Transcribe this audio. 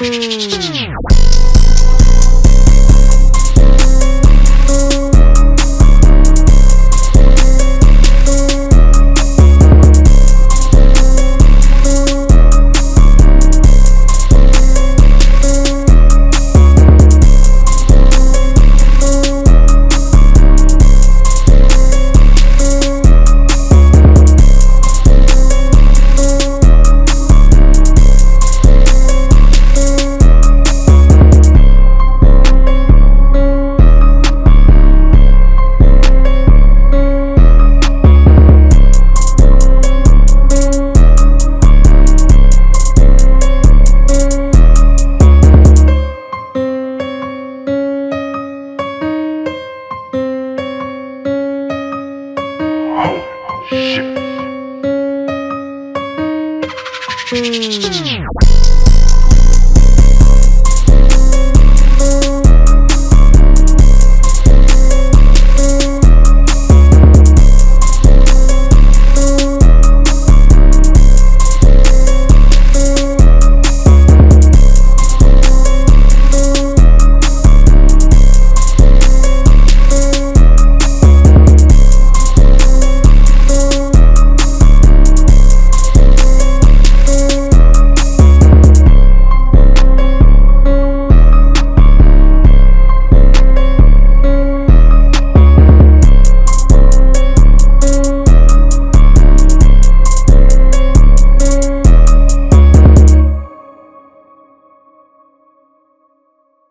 嗯。Oh, shit.